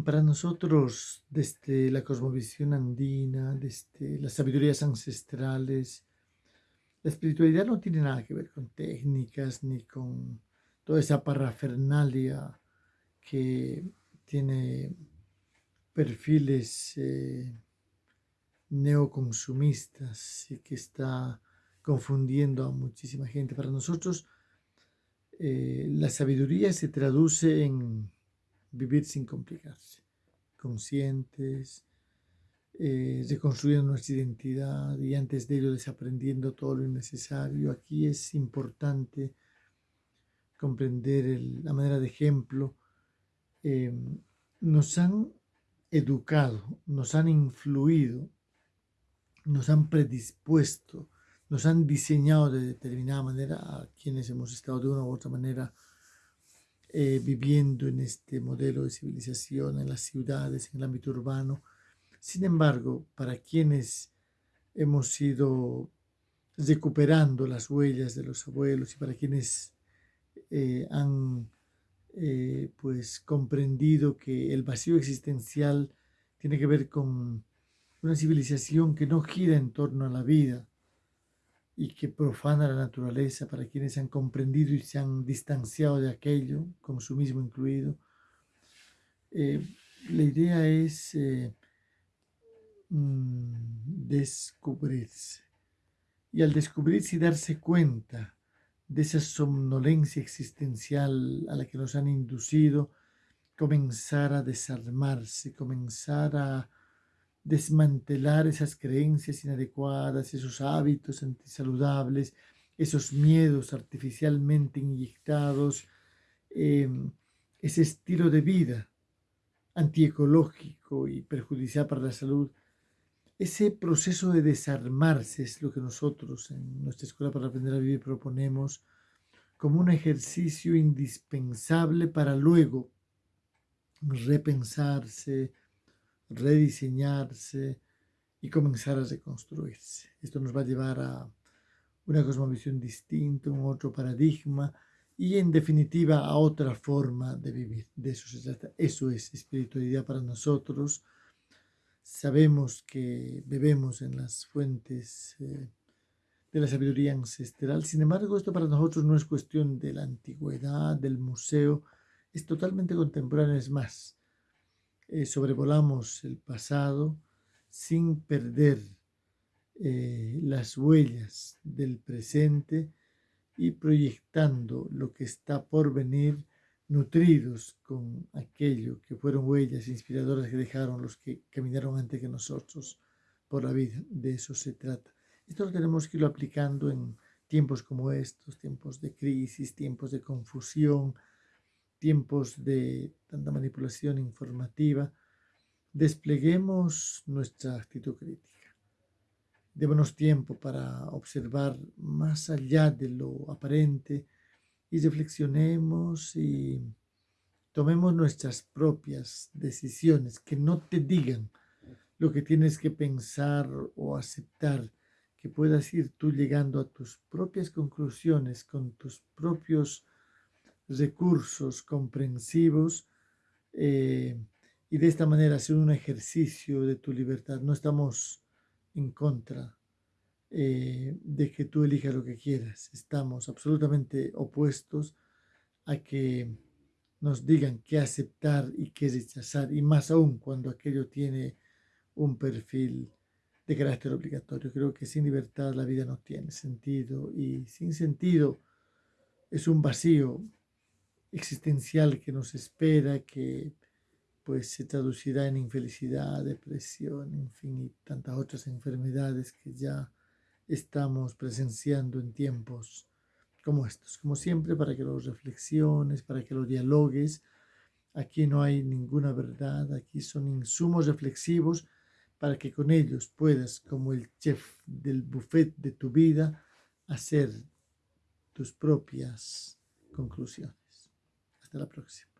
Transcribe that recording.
Para nosotros, desde la cosmovisión andina, desde las sabidurías ancestrales, la espiritualidad no tiene nada que ver con técnicas ni con toda esa parafernalia que tiene perfiles eh, neoconsumistas y que está confundiendo a muchísima gente. Para nosotros, eh, la sabiduría se traduce en vivir sin complicarse, conscientes, eh, reconstruyendo nuestra identidad y antes de ello desaprendiendo todo lo innecesario. Aquí es importante comprender la manera de ejemplo. Em, nos han educado, nos han influido, nos han predispuesto, nos han diseñado de determinada manera a quienes hemos estado de una u otra manera eh, viviendo en este modelo de civilización, en las ciudades, en el ámbito urbano. Sin embargo, para quienes hemos ido recuperando las huellas de los abuelos y para quienes eh, han eh, pues comprendido que el vacío existencial tiene que ver con una civilización que no gira en torno a la vida y que profana la naturaleza para quienes han comprendido y se han distanciado de aquello, consumismo incluido. Eh, la idea es eh, mm, descubrirse. Y al descubrirse y darse cuenta de esa somnolencia existencial a la que nos han inducido, comenzar a desarmarse, comenzar a desmantelar esas creencias inadecuadas, esos hábitos antisaludables, esos miedos artificialmente inyectados, em, ese estilo de vida antiecológico y perjudicial para la salud. Ese proceso de desarmarse es lo que nosotros en nuestra Escuela para Aprender a Vivir proponemos como un ejercicio indispensable para luego repensarse, rediseñarse y comenzar a reconstruirse. Esto nos va a llevar a una cosmovisión distinta, un otro paradigma y en definitiva a otra forma de vivir. De eso se. Eso es espiritualidad para nosotros. Sabemos que bebemos en las fuentes eh, de la sabiduría ancestral. Sin embargo, esto para nosotros no es cuestión de la antigüedad, del museo, es totalmente contemporáneo, es más. Eh, sobrevolamos el pasado sin perder eh, las huellas del presente y proyectando lo que está por venir, nutridos con aquello que fueron huellas inspiradoras que dejaron los que caminaron antes que nosotros por la vida. De eso se trata. Esto lo tenemos que irlo aplicando en tiempos como estos, tiempos de crisis, tiempos de confusión, tiempos de tanta manipulación informativa, despleguemos nuestra actitud crítica. Démonos tiempo para observar más allá de lo aparente y reflexionemos y tomemos nuestras propias decisiones, que no te digan lo que tienes que pensar o aceptar, que puedas ir tú llegando a tus propias conclusiones con tus propios recursos comprensivos eh, y de esta manera hacer un ejercicio de tu libertad. No estamos en contra eh, de que tú elijas lo que quieras. Estamos absolutamente opuestos a que nos digan qué aceptar y qué rechazar, y más aún cuando aquello tiene un perfil de carácter obligatorio. Creo que sin libertad la vida no tiene sentido y sin sentido es un vacío existencial que nos espera, que pues se traducirá en infelicidad, depresión, en fin, y tantas otras enfermedades que ya estamos presenciando en tiempos como estos. Como siempre, para que los reflexiones, para que los dialogues. Aquí no hay ninguna verdad, aquí son insumos reflexivos para que con ellos puedas, como el chef del buffet de tu vida, hacer tus propias conclusiones. Hasta la próxima.